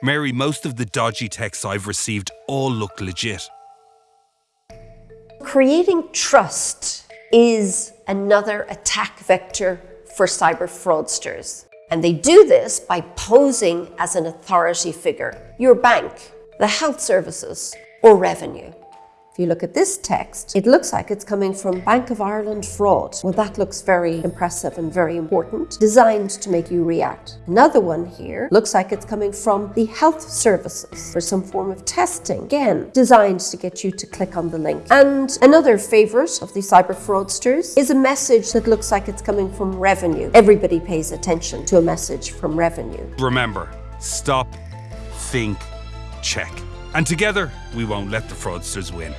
Mary, most of the dodgy texts I've received all look legit. Creating trust is another attack vector for cyber fraudsters. And they do this by posing as an authority figure, your bank, the health services, or revenue. If you look at this text, it looks like it's coming from Bank of Ireland fraud. Well, that looks very impressive and very important, designed to make you react. Another one here looks like it's coming from the health services for some form of testing. Again, designed to get you to click on the link. And another favorite of the cyber fraudsters is a message that looks like it's coming from revenue. Everybody pays attention to a message from revenue. Remember, stop, think, check. And together, we won't let the fraudsters win.